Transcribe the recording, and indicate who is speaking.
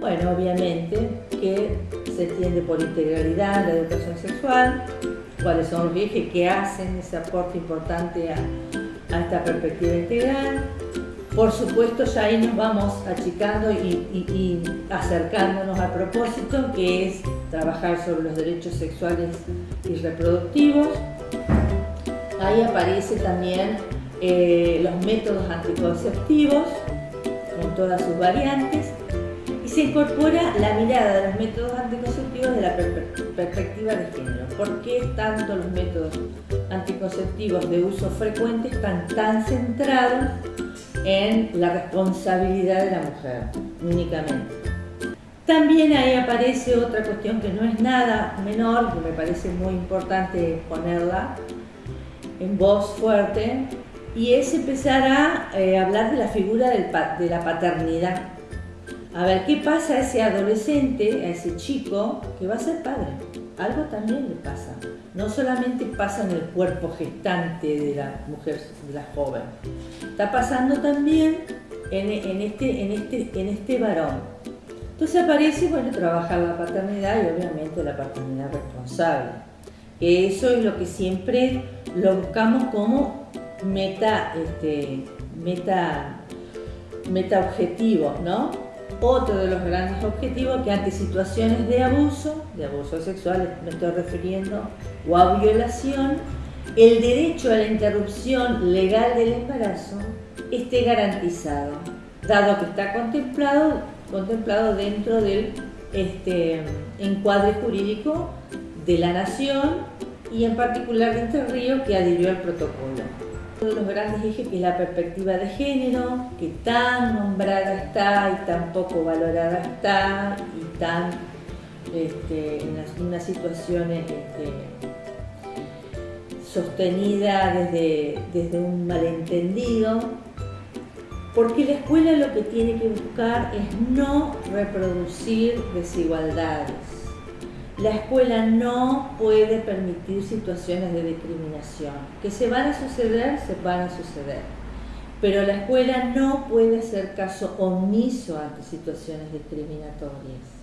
Speaker 1: Bueno, obviamente que se entiende por integralidad la educación sexual, cuáles son los ejes que hacen ese aporte importante a, esta perspectiva integral. Por supuesto, ya ahí nos vamos achicando y, acercándonos al propósito, que es trabajar sobre los derechos sexuales y reproductivos. Ahí aparece también eh, los métodos anticonceptivos, con todas sus variantes, se incorpora la mirada de los métodos anticonceptivos de la per perspectiva de género. ¿Por qué tanto los métodos anticonceptivos de uso frecuente están tan centrados en la responsabilidad de la mujer únicamente? También ahí aparece otra cuestión que no es nada menor, que me parece muy importante ponerla en voz fuerte, y es empezar a eh, hablar de la figura de la paternidad. A ver, ¿qué pasa a ese adolescente, a ese chico que va a ser padre? Algo también le pasa. No solamente pasa en el cuerpo gestante de la mujer, de la joven. Está pasando también en, este, en, este, en este varón. Entonces aparece, bueno, trabajar la paternidad y obviamente la paternidad responsable. Que eso es lo que siempre lo buscamos como meta, este, meta, meta objetivo, ¿no? Otro de los grandes objetivos que ante situaciones de abuso, de abuso sexual me estoy refiriendo, o a violación, el derecho a la interrupción legal del embarazo esté garantizado, dado que está contemplado, contemplado dentro del este, encuadre jurídico de la nación y en particular de este río que adhirió al protocolo. Uno de los grandes ejes es la perspectiva de género, que tan nombrada está y tan poco valorada está y tan este, en unas situaciones este, sostenida desde, desde un malentendido, porque la escuela lo que tiene que buscar es no reproducir desigualdades la escuela no puede permitir situaciones de discriminación. Que se van a suceder, se van a suceder. Pero la escuela no puede hacer caso omiso ante situaciones discriminatorias.